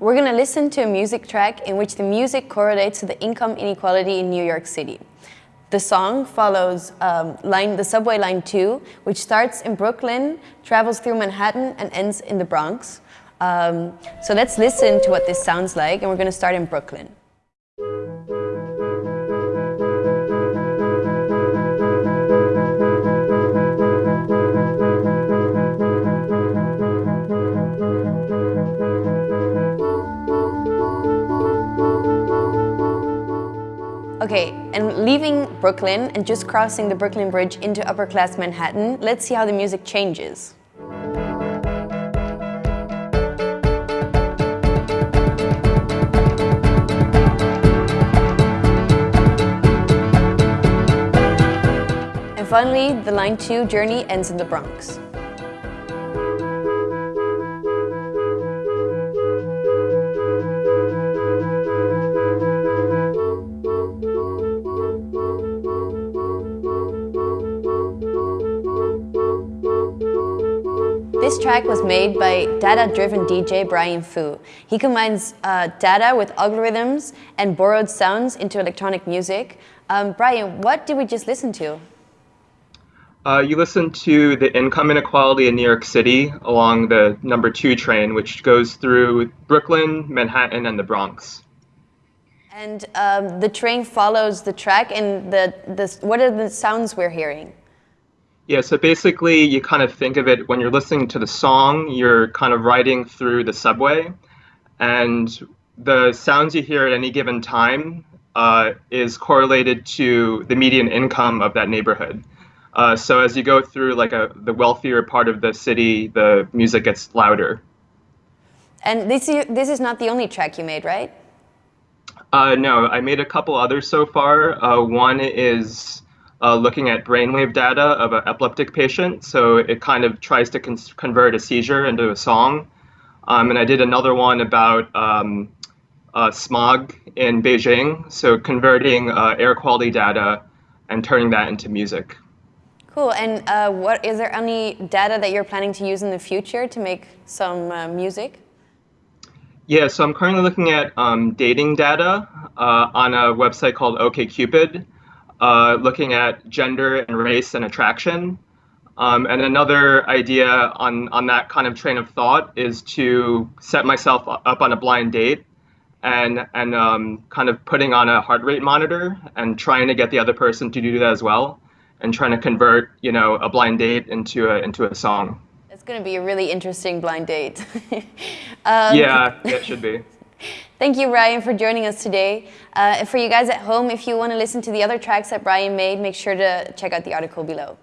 we're going to listen to a music track in which the music correlates to the income inequality in New York City. The song follows um, line, the subway line 2, which starts in Brooklyn, travels through Manhattan, and ends in the Bronx. Um, so let's listen to what this sounds like, and we're going to start in Brooklyn. Okay, and leaving Brooklyn and just crossing the Brooklyn Bridge into upper class Manhattan, let's see how the music changes. And finally, the Line 2 journey ends in the Bronx. This track was made by data-driven DJ Brian Foo. He combines uh, data with algorithms and borrowed sounds into electronic music. Um, Brian, what did we just listen to? Uh, you listened to the income inequality in New York City along the number two train, which goes through Brooklyn, Manhattan, and the Bronx. And um, the train follows the track, and the, the, what are the sounds we're hearing? Yeah, so basically you kind of think of it when you're listening to the song, you're kind of riding through the subway, and the sounds you hear at any given time uh, is correlated to the median income of that neighborhood. Uh, so as you go through like a the wealthier part of the city, the music gets louder. And this is, this is not the only track you made, right? Uh, no, I made a couple others so far. Uh, one is uh, looking at brainwave data of an epileptic patient. So it kind of tries to con convert a seizure into a song. Um, and I did another one about um, uh, smog in Beijing. So converting uh, air quality data and turning that into music. Cool. And uh, what is there any data that you're planning to use in the future to make some uh, music? Yeah, so I'm currently looking at um, dating data uh, on a website called OkCupid uh, looking at gender and race and attraction. Um, and another idea on, on that kind of train of thought is to set myself up on a blind date and, and um, kind of putting on a heart rate monitor and trying to get the other person to do that as well and trying to convert you know, a blind date into a, into a song. It's going to be a really interesting blind date. um, yeah, it should be. Thank you, Brian, for joining us today. Uh, for you guys at home, if you want to listen to the other tracks that Brian made, make sure to check out the article below.